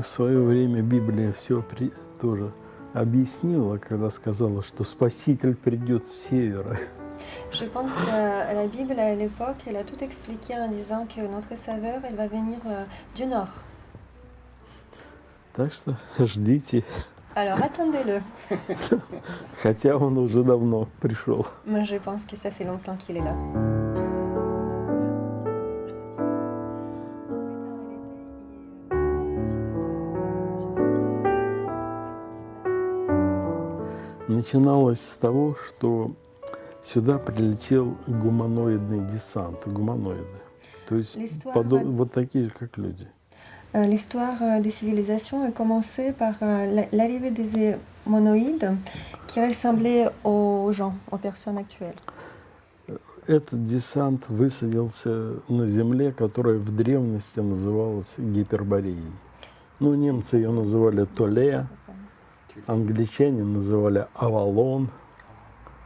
Ну, в свое время Библия все при... тоже объяснила, когда сказала, что Спаситель придет с севера. Je pense que la Bible, à l'époque, elle a tout expliqué en disant que notre Sauveur, il va venir euh, du nord. Так что ждите, Alors attendez-le. хотя он уже давно пришел. Moi, je pense que ça fait longtemps qu'il est là. Начиналось с того, что сюда прилетел гуманоидный десант, гуманоиды. То есть L'histoire подо- va- вот такие же, как люди. Euh, L'histoire euh, des civilisations a commencé par la- l'arrivée des monoïdes qui ressemblaient aux gens, aux personnes actuelles. Этот десант высадился на земле, которая в древности называлась Гипербореей. Ну, немцы ее называли Толея, англичане называли Авалон.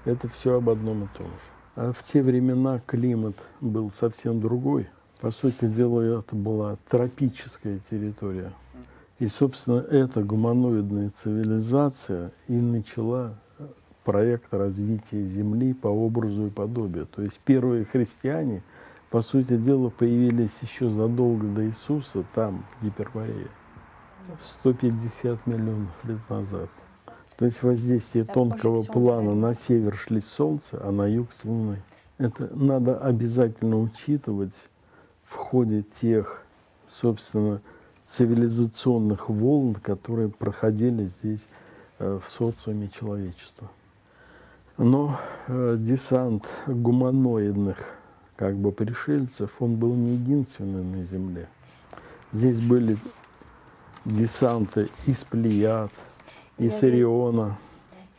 Это все об одном и том же. А в те времена климат был совсем другой. По сути дела, это была тропическая территория. И, собственно, эта гуманоидная цивилизация и начала проект развития Земли по образу и подобию. То есть первые христиане, по сути дела, появились еще задолго до Иисуса там, в Гиперборее. 150 миллионов лет назад. То есть воздействие La тонкого плана на север шли с Солнца, а на юг с Луны. Это надо обязательно учитывать в ходе тех, собственно, цивилизационных волн, которые проходили здесь э, в социуме человечества. Но э, десант гуманоидных как бы пришельцев, он был не единственный на Земле. Здесь были десанты из Плеяд, из. Ориона.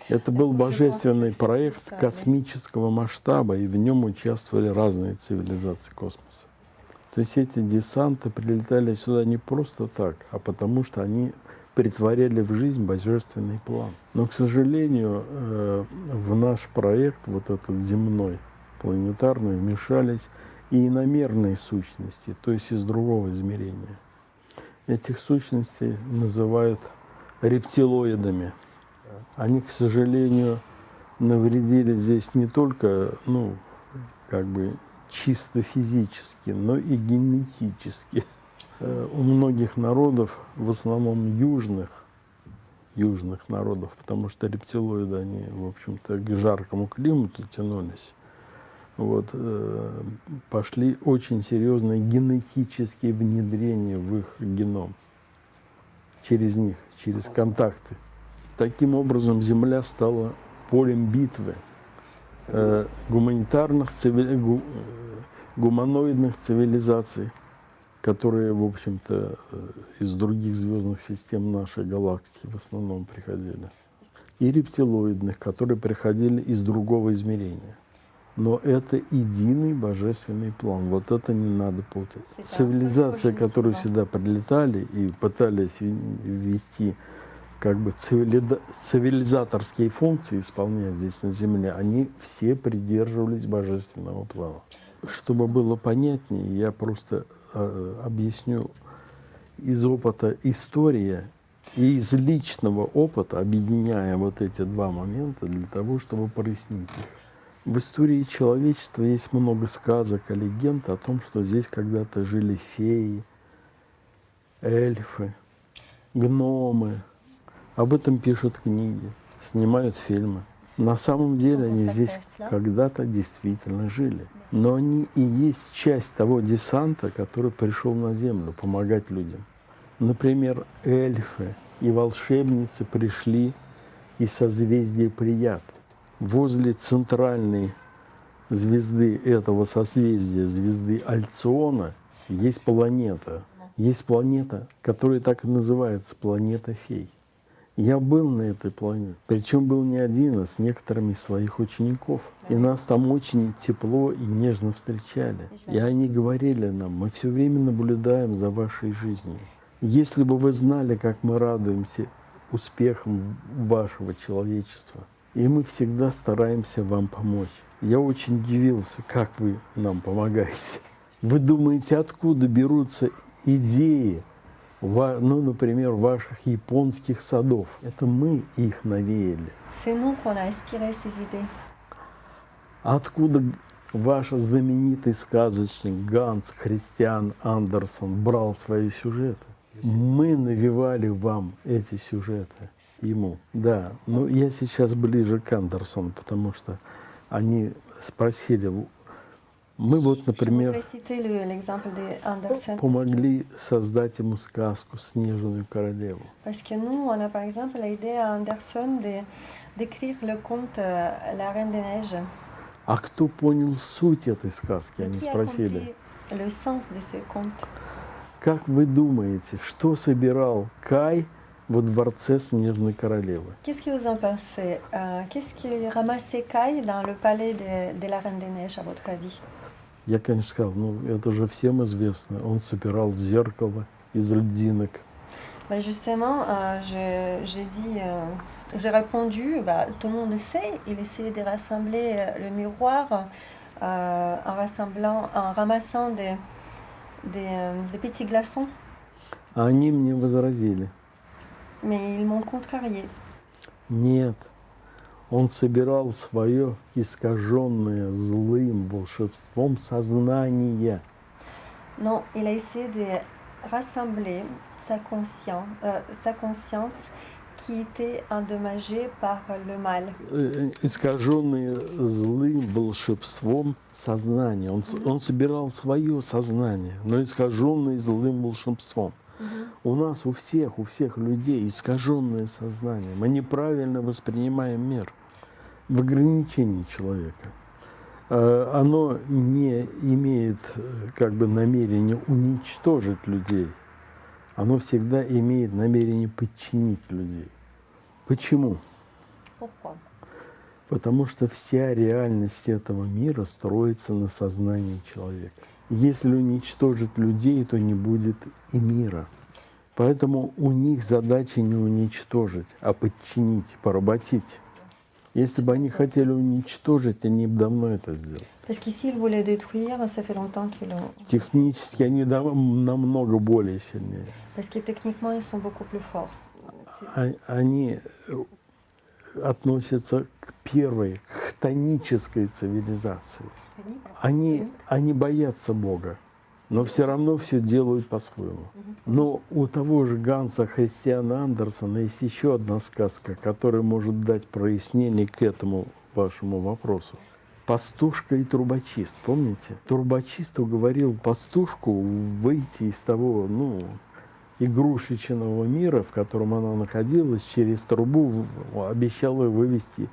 Это был божественный проект космического масштаба, и в нем участвовали разные цивилизации космоса. То есть эти десанты прилетали сюда не просто так, а потому что они притворяли в жизнь божественный план. Но, к сожалению, э, в наш проект, вот этот земной, планетарный, вмешались и иномерные сущности, то есть из другого измерения. Этих сущностей называют рептилоидами. Они, к сожалению, навредили здесь не только, ну, как бы чисто физически, но и генетически. Э, У многих народов, в основном южных, южных народов, потому что рептилоиды, они, в общем-то, к жаркому климату тянулись, вот, э, пошли очень серьезные генетические внедрения в их геном через них, через контакты. Таким образом, Земля стала полем битвы э, гуманитарных, цивили- гу- э, гуманоидных цивилизаций, которые, в общем-то, э, из других звездных систем нашей галактики в основном приходили. И рептилоидных, которые приходили из другого измерения. Но это единый божественный план. Вот это не надо путать. Цивилизации, c'est которые очень сюда прилетали и пытались ввести как бы цивилизаторские функции исполнять здесь на Земле, они все придерживались божественного плана. Чтобы было понятнее, я просто э, объясню из опыта история и из личного опыта, объединяя вот эти два момента для того, чтобы прояснить их. В истории человечества есть много сказок и легенд о том, что здесь когда-то жили феи, эльфы, гномы. Об этом пишут книги, снимают фильмы. На самом деле они здесь когда-то действительно жили. Но они и есть часть того десанта, который пришел на Землю помогать людям. Например, эльфы и волшебницы пришли из созвездия Плеяд. Возле центральной звезды этого созвездия, звезды Альциона, есть планета. Есть планета, которая так и называется, планета фей. Я был на этой планете, причем был не один, а с некоторыми своих учеников. И нас там очень тепло и нежно встречали. И они говорили нам, мы все время наблюдаем за вашей жизнью. Если бы вы знали, как мы радуемся успехам вашего человечества, и мы всегда стараемся вам помочь. Я очень удивился, как вы нам помогаете. Вы думаете, откуда берутся идеи ну, например, ваших японских садов. Это мы их навеяли. Откуда ваш знаменитый сказочник Ганс Христиан Андерсон брал свои сюжеты? Мы навевали вам эти сюжеты ему. Да, но я сейчас ближе к Андерсону, потому что они спросили, мы вот, например, помогли создать ему сказку «Снежную королеву». Parce que nous, on a par exemple aidé Anderson de- d'écrire le conte euh, La Reine des Neiges. А кто понял суть этой сказки, они спросили. compris le sens de ce conte Как вы думаете, что собирал Кай во дворце Снежной королевы? Qu'est-ce que vous en pensez Euh, Qu'est-ce qu'il ramassait Kai dans le palais de, de la Reine des Neiges, à votre avis Я, конечно, сказал, ну это же всем известно. Он собирал зеркало из льдинок. Ben, Justement, euh, je- j'ai dit, euh, j'ai répondu, bah, tout le monde le sait, il essayait de rassembler euh, le miroir euh, en, rassemblant, en ramassant des, des, euh, des petits glaçons, А они мне возразили, Mais ils m'ont contrarié. нет, он собирал свое искаженное злым волшебством сознание. Non, il a essayé de rassembler sa conscience, euh, sa conscience qui était endommagée par le mal. Э, искаженное злым волшебством сознание. Он, с- он собирал свое сознание, но искаженное злым волшебством. У нас, у всех, у всех людей искаженное сознание. Мы неправильно воспринимаем мир в ограничении человека. Э, Оно не имеет э, как бы намерения уничтожить людей. Оно всегда имеет намерение подчинить людей. Почему? Потому что вся реальность этого мира строится на сознании человека. Если уничтожить людей, то не будет и мира. Поэтому у них задача не уничтожить, а подчинить, поработить. Если бы они хотели уничтожить, они бы давно это сделали. Технически они намного более сильнее. А- Они относятся к первой, к хтонической цивилизации. Они, они боятся Бога, но все равно все делают по-своему. Но у того же Ганса Христиана Андерсона есть еще одна сказка, которая может дать прояснение к этому вашему вопросу. Пастушка и трубочист, помните? Трубочист уговорил пастушку выйти из того, ну, игрушечного мира, в котором она находилась, через трубу в- обещал ее вывести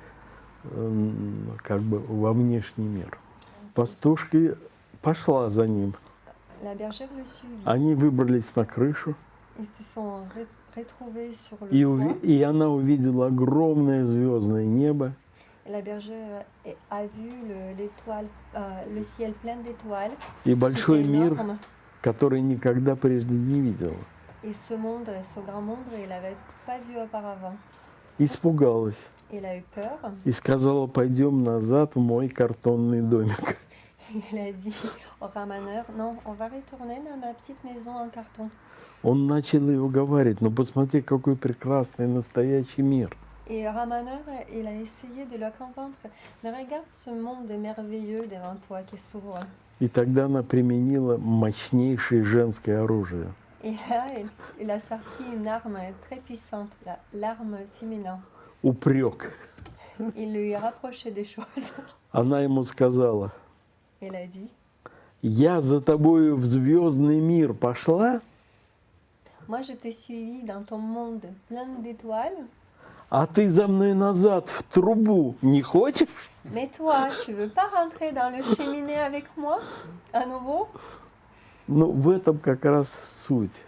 эм, как бы во внешний мир. Пастушка пошла за ним. Они выбрались на крышу, и, и она увидела огромное звездное небо, Et La bergère est- a vu le, l'étoile, euh, le ciel plein d'étoiles. и большой мир, который никогда прежде не видела. Et ce monde, ce grand monde, il n'avait pas vu auparavant. Испугалась Il a eu peur. и сказала, пойдем назад в мой картонный домик. Il a dit au ramaneur, non, on va retourner dans ma petite maison en carton. Он начал ее уговаривать, ну посмотри, какой прекрасный настоящий мир. Et ramaneur, il a essayé de le convaincre. Mais regarde ce monde merveilleux devant toi qui s'ouvre. И тогда она применила мощнейшее женское оружие. Et là, il, il a sorti une arme très puissante, la- l'arme féminin. Упрек. Il lui a rapproché des choses. Она ему сказала, Il a dit, я за тобою в звездный мир пошла, moi je t'ai suivi dans ton monde plein d'étoiles, а ты за мной назад в трубу не хочешь? mais toi, tu veux pas rentrer dans le cheminée avec moi à nouveau Ну, в этом как раз суть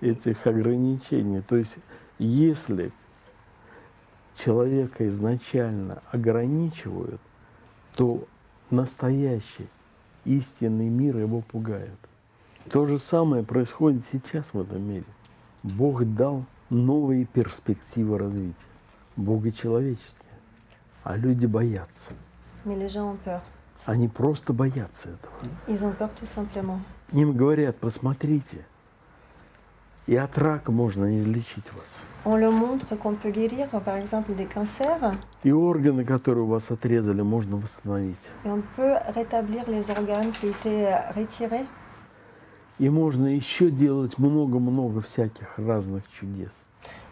этих ограничений. То есть, если человека изначально ограничивают, то настоящий истинный мир его пугает. То же самое происходит сейчас в этом мире. Бог дал новые перспективы развития. Богочеловеческие. А люди боятся. Они просто боятся этого. Ils ont peur tout simplement. Им говорят, посмотрите, И от рака можно излечить вас. On le montre qu'on peut guérir, par exemple, des cancers, И органы, которые у вас отрезали, можно восстановить. et on peut rétablir les organes qui étaient retirés. И можно еще делать много-много всяких разных чудес.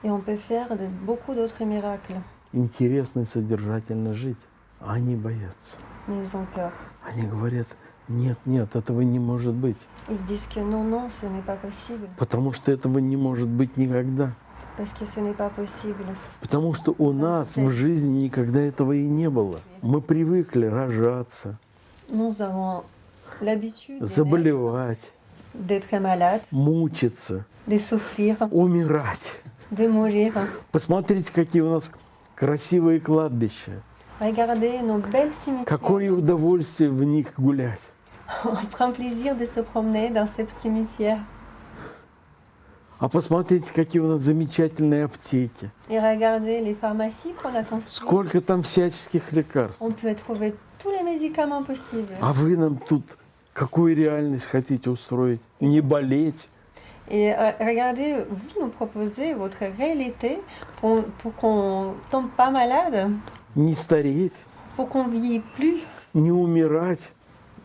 Et on peut faire de- beaucoup d'autres miracles. Интересно и содержательно жить. А они боятся. Mais ils ont peur. Они говорят, нет, нет, этого не может быть. Pas possible. Потому что этого не может быть никогда. Потому что у нас в жизни никогда этого и не было. Мы привыкли рожаться, naître, заболевать, мучиться, умирать. Посмотрите, какие у нас красивые кладбища. Какое удовольствие в них гулять. On prend plaisir de se promener dans ces cimetières. А посмотрите, какие у нас замечательные аптеки. Regardez les pharmacies qu'on a construites. Сколько там всяческих лекарств. On peut trouver tous les médicaments possibles. А вы нам тут какую реальность хотите устроить? Не болеть, Et euh, regardez, vous nous proposez votre réalité pour, pour qu'on tombe pas malade, не стареть, pour qu'on vieillit plus, не умирать.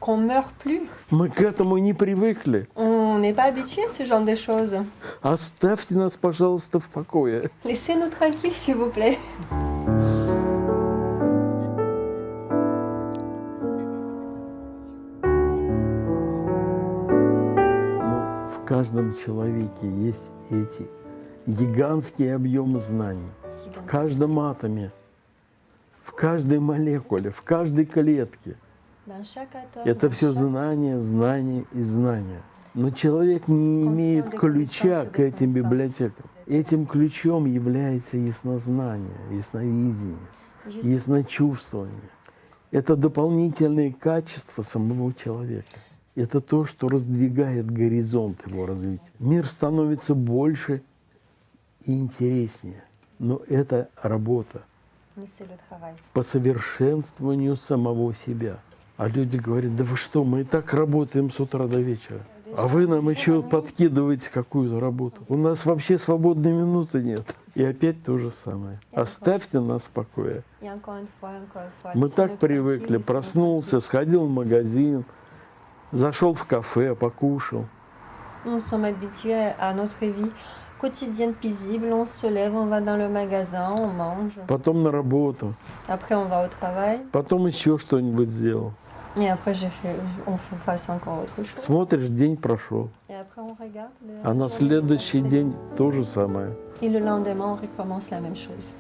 Qu'on meure plus. Мы к этому не привыкли. On n'est pas habitué à ce genre de choses. Оставьте нас, пожалуйста, в покое. Laissez-nous tranquilles, s'il vous plaît. В каждом человеке есть эти гигантские объемы знаний. В каждом атоме, в каждой молекуле, в каждой клетке. Это все знания, знания и знания. Но человек не имеет ключа к этим библиотекам. Этим ключом является яснознание, ясновидение, ясночувствование. Это дополнительные качества самого человека. Это то, что раздвигает горизонт его развития. Мир становится больше и интереснее. Но это работа по совершенствованию самого себя. А люди говорят, да вы что, мы и так работаем с утра до вечера. А вы нам еще подкидываете какую-то работу. У нас вообще свободной минуты нет. И опять то же самое. Оставьте нас в покое. Мы так привыкли. Проснулся, сходил в магазин, зашел в кафе, покушал. tranquilles. Nous sommes habitués à notre vie quotidienne paisible. On se lève, on va dans le magasin, on mange. Потом на работу. Après, on va au travail. Потом еще что-нибудь сделал. Et après, j'ai fait, on fasse encore autre chose. Смотришь, день прошел. Et après, on regarde. le- А на следующий день то же самое. Et le lendemain, on recommence la même chose.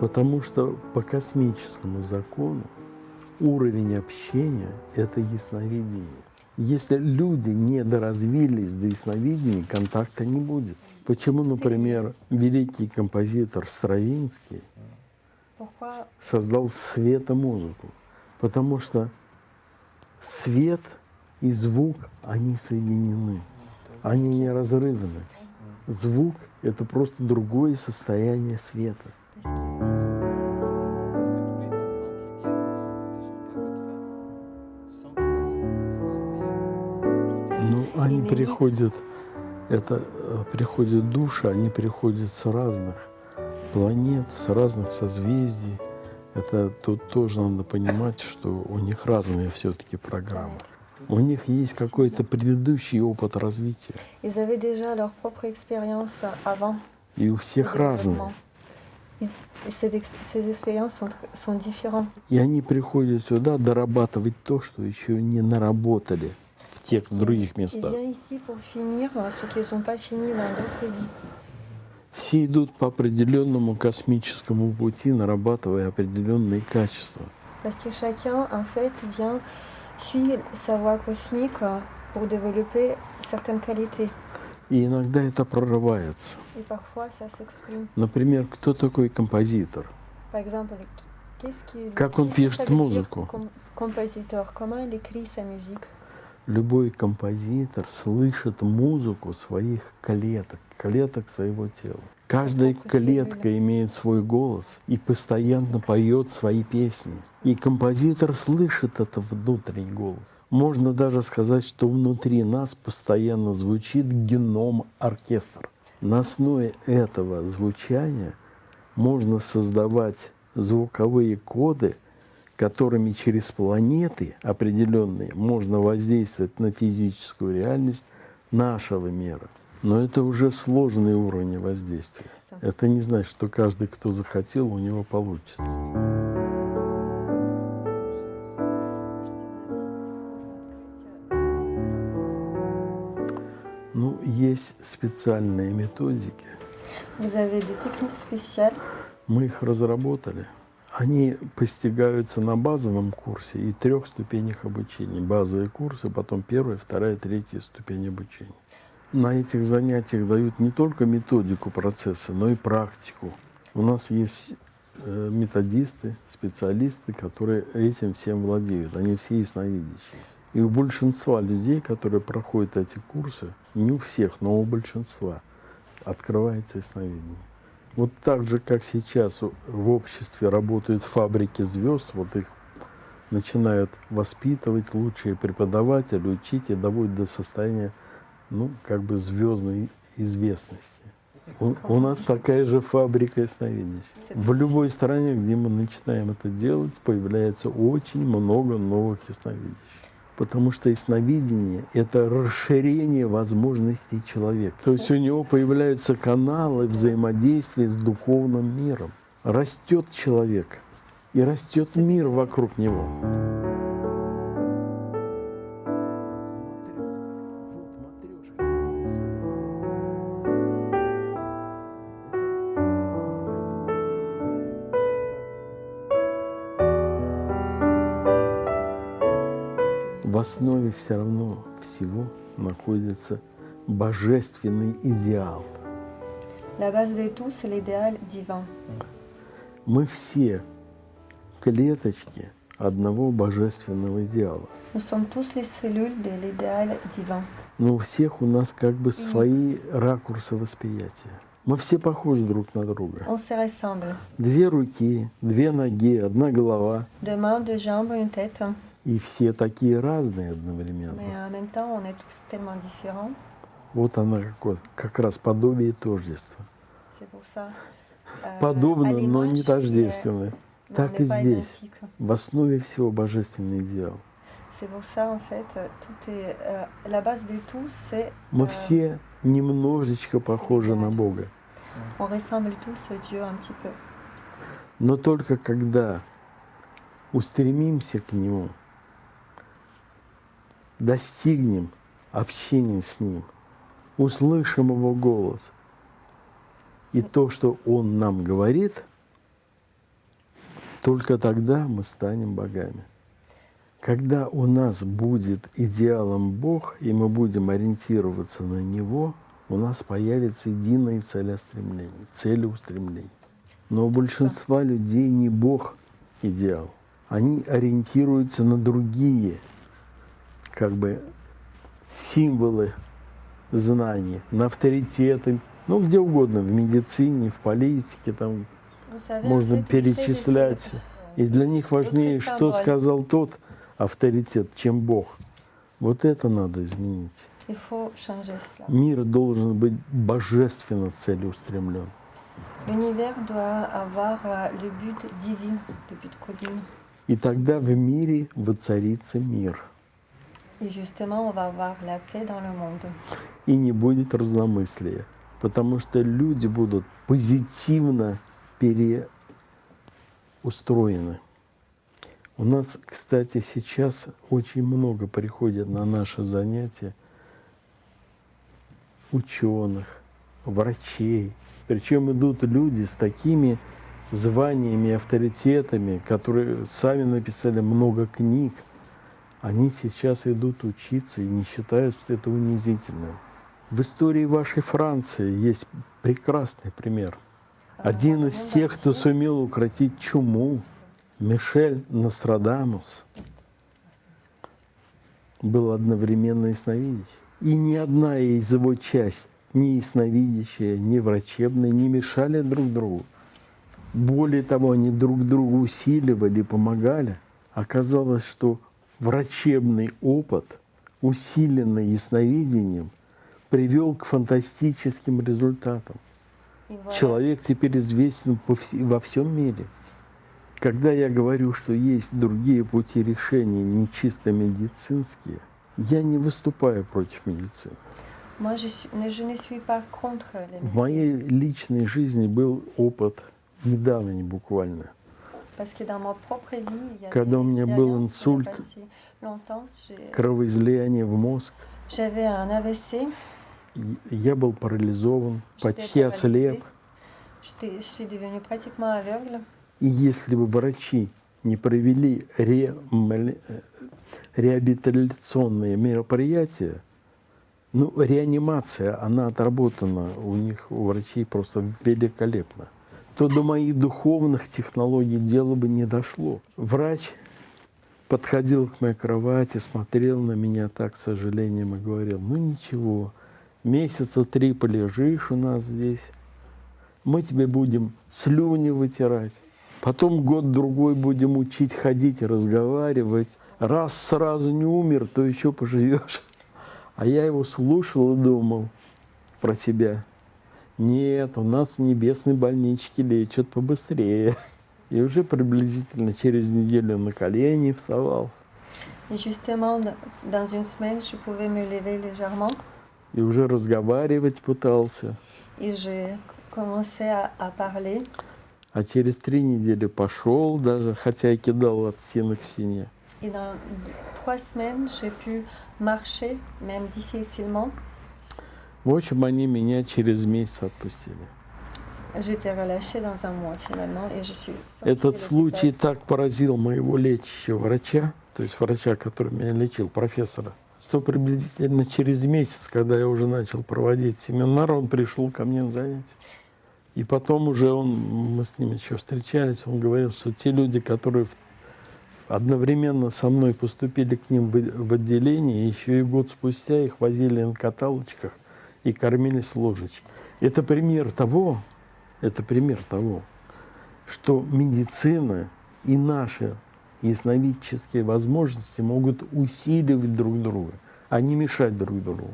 Потому что по космическому закону уровень общения – это ясновидение. Если люди не доразвились до ясновидения, контакта не будет. Почему, например, великий композитор Стравинский создал светомузыку? Потому что свет и звук, они соединены, они неразрывны. Звук – это просто другое состояние света. Они приходят, это э, приходят души, они приходят с разных планет, с разных созвездий. Это тут тоже надо понимать, что у них разные все-таки программы. У них есть какой-то предыдущий опыт развития, и у всех разные. И они приходят сюда дорабатывать то, что еще не наработали в тех других местах. euh. Все идут по определенному космическому пути, нарабатывая определенные качества. Parce que chacun, en fait, vient, suit sa voie cosmique euh, pour développer certaines qualités. И иногда это прорывается. Parfois, ça. Например, кто такой композитор? Par exemple, Как он пишет музыку? compositeur, comment il écrit sa musique Любой композитор слышит музыку своих клеток, клеток своего тела. Каждая клетка имеет свой голос и постоянно поет свои песни. И композитор слышит этот внутренний голос. Можно даже сказать, что внутри нас постоянно звучит геном-оркестр. На основе этого звучания можно создавать звуковые коды, которыми через планеты определенные можно воздействовать на физическую реальность нашего мира. Но это уже сложный уровень воздействия. Это не значит, что каждый, кто захотел, у него получится. Ну, есть специальные методики. Мы их разработали. Они постигаются на базовом курсе и трех ступенях обучения. Базовые курсы, потом первая, вторая, третья ступень обучения. На этих занятиях дают не только методику процесса, но и практику. У нас есть э, методисты, специалисты, которые этим всем владеют. Они все ясновидящие. И у большинства людей, которые проходят эти курсы, не у всех, но у большинства, открывается ясновидение. Вот так же, как сейчас в обществе работают фабрики звезд, вот их начинают воспитывать лучшие преподаватели, учить и доводить до состояния, ну, как бы звездной известности. У, у нас такая же фабрика ясновидения. В любой стране, где мы начинаем это делать, появляется очень много новых ясновидящих. Потому что ясновидение – это расширение возможностей человека. То есть у него появляются каналы взаимодействия с духовным миром. Растет человек, и растет мир вокруг него. Основе все равно всего находится божественный идеал. La base de tout, c'est l'idéal divin. Мы все клеточки одного божественного идеала. Nous sommes tous les cellules de l'idéal divin. Но у всех у нас как бы свои ракурсы восприятия. Мы все похожи друг на друга. On se ressemble. Две руки, две ноги, одна голова. Deux mains, deux jambes, une tête. И все такие разные одновременно. Вот она как, вот, как раз подобие тождества. Euh, Подобно, но не l'image qui est- тождественно. mais on Так и здесь. В основе всего божественный идеал. Euh. Мы euh, все немножечко похожи на Бога. Но только когда устремимся к Нему, достигнем общения с Ним, услышим Его голос, и то, что Он нам говорит, только тогда мы станем богами. Когда у нас будет идеалом Бог, и мы будем ориентироваться на Него, у нас появится единое целеустремление, целеустремление. Но у большинства людей не Бог идеал. Они ориентируются на другие, как бы, символы знаний, на авторитеты, ну, где угодно, в медицине, в политике, там savez, en можно перечислять. И для них важнее, что сказал тот авторитет, чем Бог. Вот это надо изменить. Мир должен быть божественно целеустремлен. Euh. И тогда в мире воцарится мир. Et justement, on va avoir la paix dans le monde. И не будет разномыслия. Потому что люди будут позитивно переустроены. У нас, кстати, сейчас очень много приходят на наши занятия ученых, врачей. Причем идут люди с такими званиями и авторитетами, которые сами написали много книг. Они сейчас идут учиться и не считают, что это унизительно. В истории вашей Франции есть прекрасный пример. Один из тех, кто сумел укротить чуму, Мишель Нострадамус. был одновременно ясновидящий. И ни одна из его часть, ни ясновидящая, ни врачебная, не мешали друг другу. Более того, они друг друга усиливали, помогали. Оказалось, что врачебный опыт, усиленный ясновидением, привел к фантастическим результатам. Voilà. Человек теперь известен вс- во всем мире. Когда я говорю, что есть другие пути решения, не чисто медицинские, я не выступаю против медицины. В моей личной жизни был опыт недавний буквально. Когда у меня был инсульт, кровоизлияние в мозг, я был парализован, почти ослеп. И если бы врачи не провели реамали- э, реабилитационные мероприятия, ну, реанимация, она отработана у них, у врачей просто великолепно, то до моих духовных технологий дело бы не дошло. Врач подходил к моей кровати, смотрел на меня так, с сожалением, и говорил, ну ничего, месяца три полежишь у нас здесь, мы тебе будем слюни вытирать. Потом год-другой будем учить ходить разговаривать. Раз сразу не умер, то еще поживешь. А я его слушал и думал про себя. Нет, у нас в небесной больничке лечат побыстрее. И уже приблизительно через неделю на колени вставал. Et justement, d- dans une semaine, je pouvais me lever légèrement И уже разговаривать пытался. et j'ai commencé à, à parler. А через три недели пошел даже, хотя и кидал от стены к стене. Et dans trois semaines, j'ai pu marcher, même difficilement. В общем, они меня через месяц отпустили. Этот случай так поразил моего лечащего врача, то есть врача, который меня лечил, профессора, что приблизительно через месяц, когда я уже начал проводить семинар, он пришел ко мне на занятия. И потом уже он, мы с ним еще встречались, он говорил, что те люди, которые одновременно со мной поступили к ним в отделение, еще и год спустя их возили на каталочках и кормили с ложечки. Это пример того, это пример того, что медицина и наши ясновидческие возможности могут усиливать друг друга, а не мешать друг другу.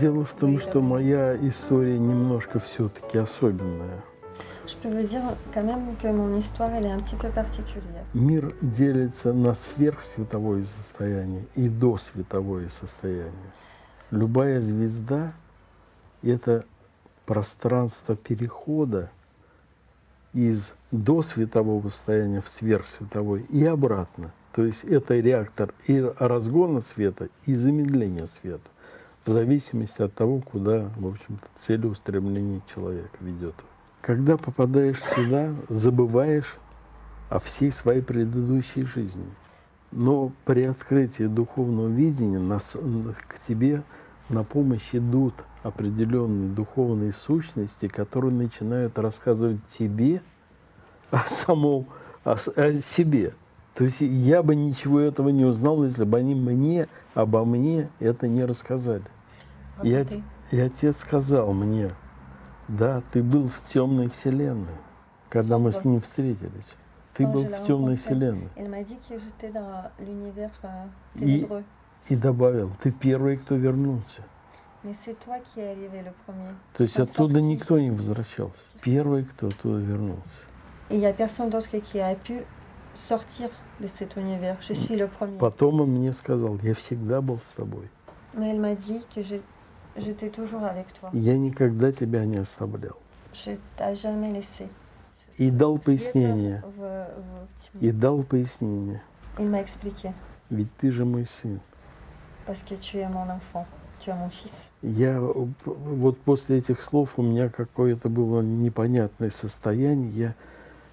Дело в том, что моя история немножко все-таки особенная. Peu particulière. Мир делится на сверхсветовое состояние и досветовое состояние. Любая звезда – это пространство перехода из досветового состояния в сверхсветовое и обратно. То есть это реактор и разгона света, и замедления света, в зависимости от того, куда, в общем-то, целеустремление человека ведет. Когда попадаешь сюда, забываешь о всей своей предыдущей жизни. Но при открытии духовного видения нас, к тебе на помощь идут определенные духовные сущности, которые начинают рассказывать тебе о самом, о, о себе. То есть я бы ничего этого не узнал, если бы они мне, обо мне это не рассказали. И, от- Racontez. и отец сказал мне, да, ты был в темной вселенной, когда мы с ним встретились. Ты Quand был в темной вселенной. Euh, И-. И добавил, ты первый, кто вернулся. То есть оттуда никто не возвращался. Первый, кто оттуда вернулся. Et il n'y a personne d'autre qui a pu sortir de cet univers. Je suis le premier. Потом он мне сказал, я всегда был с тобой. Mais elle m'a dit que Я никогда тебя не оставлял. И дал пояснение. И дал пояснение. Ведь ты же мой сын. Я вот после этих слов у меня какое-то было непонятное состояние. Я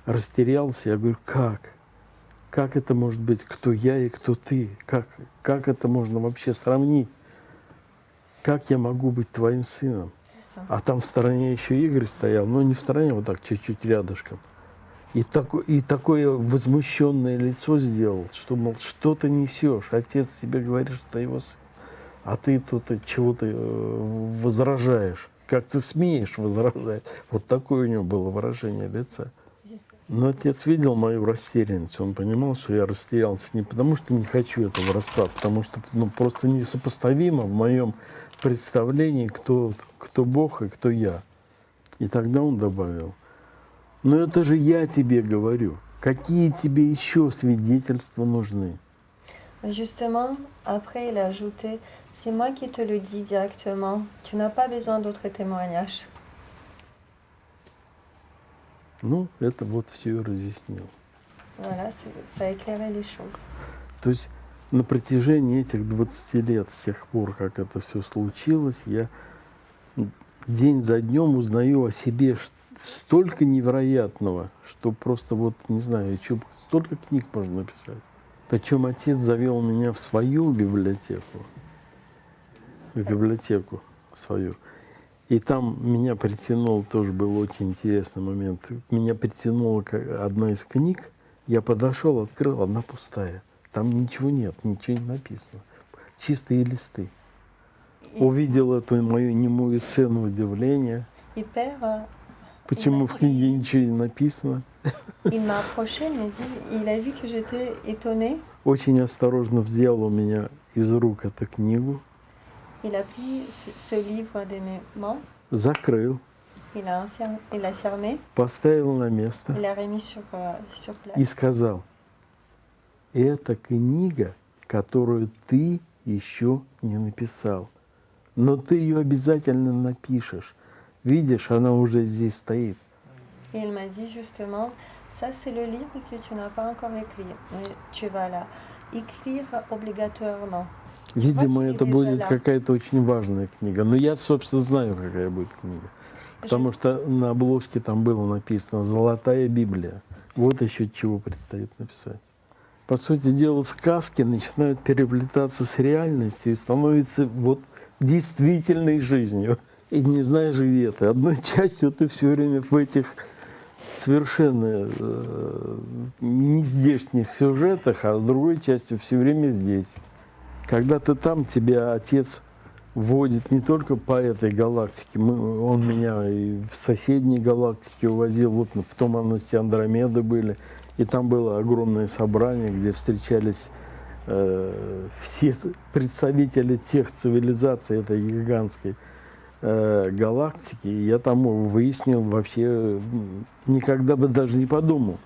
растерялся. Я говорю, как? Как это может быть? Кто я и кто ты? Как, как это можно вообще сравнить? Как я могу быть твоим сыном? А там в стороне еще Игорь стоял, но не в стороне, вот так, чуть-чуть рядышком. И, так, и такое возмущенное лицо сделал, что, мол, что ты несешь? Отец тебе говорит, что ты его сын, а ты тут чего-то э, возражаешь. Как ты смеешь возражать? Вот такое у него было выражение лица. Но отец видел мою растерянность, он понимал, что я растерялся не потому, что не хочу этого расклада, потому что ну, просто несопоставимо в моем представлении, кто, кто Бог и кто я. И тогда он добавил, но это же я тебе говорю, какие тебе еще свидетельства нужны? Justement, après, il a ajouté, c'est moi qui te le dis directement, tu n'as pas besoin d'autres témoignages. Ну, это вот все разъяснил. Voilà, ça a éclairé les choses. То есть на протяжении этих 20 лет, с тех пор, как это все случилось, я день за днем узнаю о себе столько невероятного, что просто вот, не знаю, что, столько книг можно написать. Причем отец завел меня в свою библиотеку, в библиотеку свою. И там меня притянул, тоже был очень интересный момент, меня притянула одна из книг, я подошел, открыл, одна пустая. Там ничего нет, ничего не написано. Чистые листы. Увидел эту мою немую сцену удивления. Почему в книге ничего не написано? Очень осторожно взял у меня из рук эту книгу. Il a pris ce livre de mes mains. Закрыл. Il a, il a fermé. Поставил на место. Il a remis sur, sur place. И сказал, это книга, которую ты еще не написал. Но ты ее обязательно напишешь. Видишь, она уже здесь стоит. Il m'a dit justement, ça c'est le livre que tu n'as pas encore écrit, mais tu vas là écrire obligatoirement. Видимо, это будет какая-то очень важная книга. Но я, собственно, знаю, какая будет книга. Потому что на обложке там было написано «Золотая Библия». Вот еще чего предстоит написать. По сути дела, сказки начинают переплетаться с реальностью и становятся вот действительной жизнью. И не знаешь, где ты. Одной частью ты все время в этих совершенно э, нездешних сюжетах, а с другой частью все время здесь. Когда ты там, тебя отец водит не только по этой галактике, мы, он меня и в соседней галактике увозил, вот в туманности Андромеды были, и там было огромное собрание, где встречались э, все представители тех цивилизаций этой гигантской э, галактики. И я там выяснил вообще, никогда бы даже не подумал.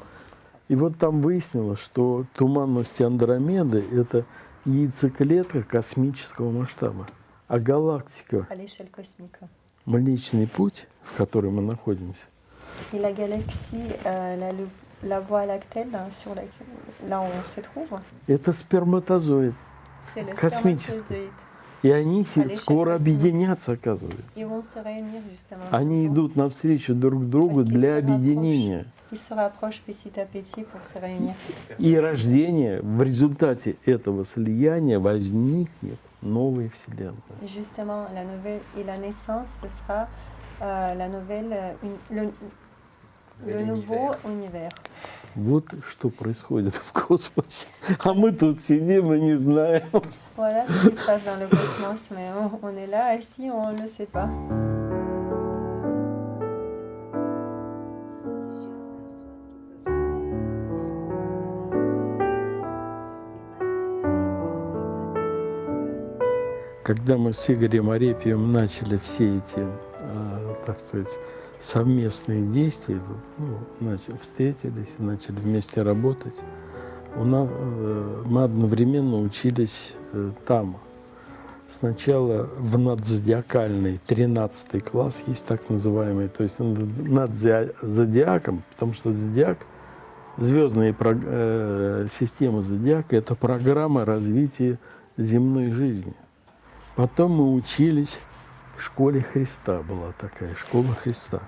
И вот там выяснилось, что туманности Андромеды – это яйцеклетка космического масштаба. А галактика, Млечный Путь, в котором мы находимся, Et la galaxie, euh, la, la Voie lactée, là, sur la, là où on se trouve, это сперматозоид космический. И они скоро объединятся, оказывается. Они идут навстречу друг другу для объединения. И рождение, в результате этого слияния возникнет новая Вселенная. Et justement, la nouvelle et la naissance, ce sera euh, la nouvelle, euh, une- le, le nouveau univers. Вот что происходит в космосе. А мы тут сидим и не знаем. Voilà ce qui se passe dans le cosmos, mais on, on est là, ici, on ne le sait pas. Когда мы с Игорем Арепьевым начали все эти, э, так сказать, совместные действия, ну, начали, встретились начали вместе работать, у нас, э, мы одновременно учились э, там. Сначала в надзодиакальный 13 класс есть так называемый, то есть над над зодиа- зодиаком, потому что зодиак, звездные э, системы зодиака – это программа развития земной жизни. Потом мы учились школе Христа, была такая школа Христа.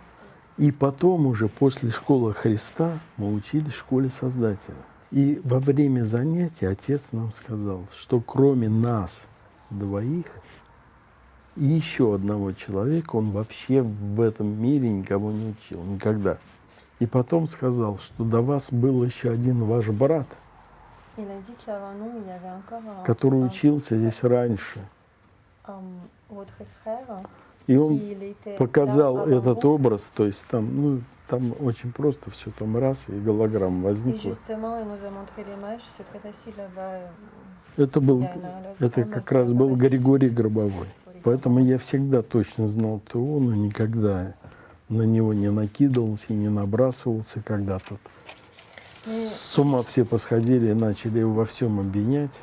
И потом уже после школы Христа мы учились в школе Создателя. И во время занятий отец нам сказал, что кроме нас двоих И еще одного человека он вообще в этом мире никого не учил, никогда. И потом сказал, что до вас был еще один ваш брат, un, который учился здесь раньше. И он показал этот образ, то есть там, ну, там очень просто все, там раз, и голограмма возникла. euh, Это был, это как раз был Григорий Гробовой. Поэтому я всегда точно знал ТО, но никогда на него не накидывался не набрасывался, когда тут Mais с ума все посходили и начали его во всем обвинять.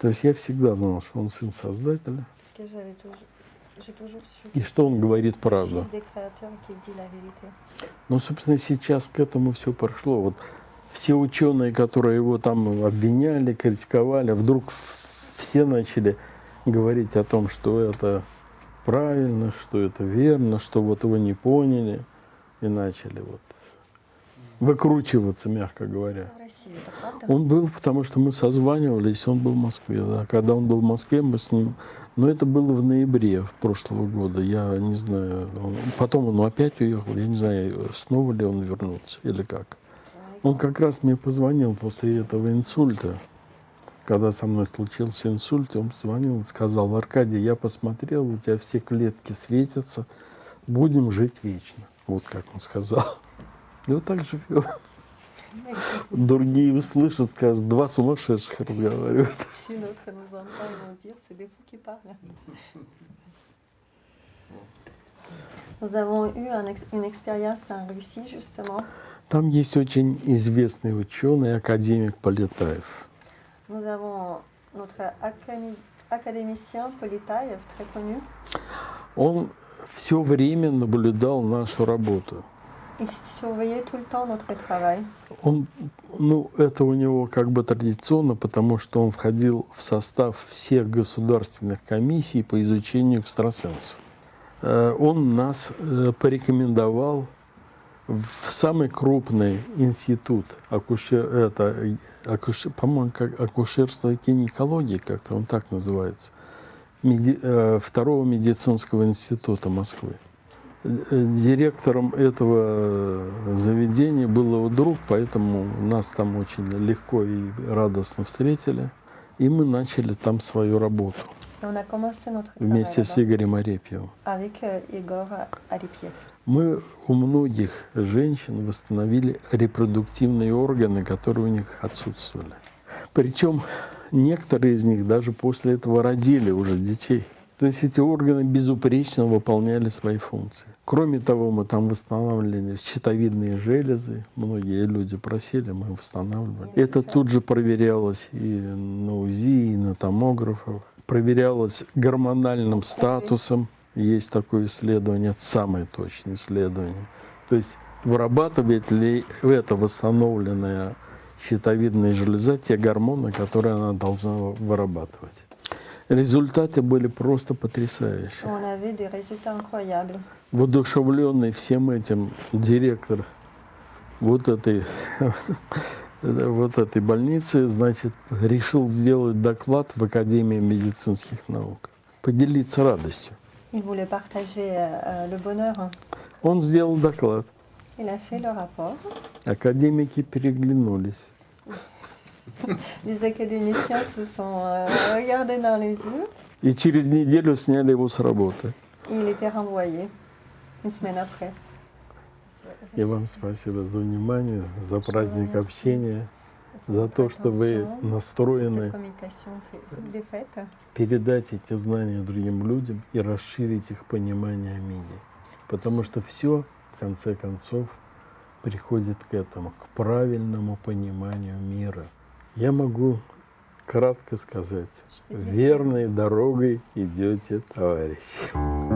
То есть я всегда знал, что он сын Создателя, и что он говорит правду. Но, собственно, сейчас к этому все прошло. Вот все ученые, которые его там обвиняли, критиковали, вдруг все начали говорить о том, что это правильно, что это верно, что вот его не поняли, и начали вот выкручиваться, мягко говоря. В России, это правда? Он был, потому что мы созванивались, он был в Москве. Да. Когда он был в Москве, мы с ним... Но это было в ноябре прошлого года. Я не знаю. он- Потом он опять уехал. Я не знаю, снова ли он вернулся или как. Он как раз мне позвонил после этого инсульта. Когда со мной случился инсульт, он позвонил и сказал, Аркадий, я посмотрел, у тебя все клетки светятся, будем жить вечно. Вот как он сказал. И вот так живем. Другие услышат, скажут, два сумасшедших разговаривают. Там есть очень известный ученый, академик Полетаев. Nous avons notre académi- académicien Politaïev, très connu. Он все время наблюдал нашу работу. Il surveillait tout le temps notre travail. Он, ну, это у него как бы традиционно, потому что он входил в состав всех государственных комиссий по изучению экстрасенсов. Э, Он нас э, порекомендовал в самый крупный институт акушер, это, акушер- по-моему, как акушерство и гинекологии, как-то он так называется, меди- э, второго медицинского института Москвы. Э, Директором этого э, заведения был его друг, поэтому нас там очень легко и радостно встретили. И мы начали там свою работу вместе с Игорем Арепьевым. Aripiev. Мы у многих женщин восстановили репродуктивные органы, которые у них отсутствовали. Причем некоторые из них даже после этого родили уже детей. То есть эти органы безупречно выполняли свои функции. Кроме того, мы там восстанавливали щитовидные железы. Многие люди просили, мы восстанавливали. Это тут же проверялось и на УЗИ, и на томографах. Проверялось гормональным статусом. Есть такое исследование, это самое точное исследование. То есть вырабатывает ли эта восстановленная щитовидная железа те гормоны, которые она должна вырабатывать. Результаты были просто потрясающие. On avait des résultats incroyables. Воодушевленный всем этим директор вот этой, вот этой больницы, значит, решил сделать доклад в Академии медицинских наук, поделиться радостью. Il voulait partager euh, le bonheur. Он сделал доклад. Il a fait le rapport. Академики переглянулись. Les académiciens se sont euh, regardés dans les yeux И через неделю сняли его с работы. il était renvoyé une semaine après. И вам спасибо за внимание, за праздник общения, за то, что вы настроены передать эти знания другим людям и расширить их понимание о мире. Потому что все, в конце концов, приходит к этому, к правильному пониманию мира. Я могу кратко сказать, верной дорогой идете, товарищи.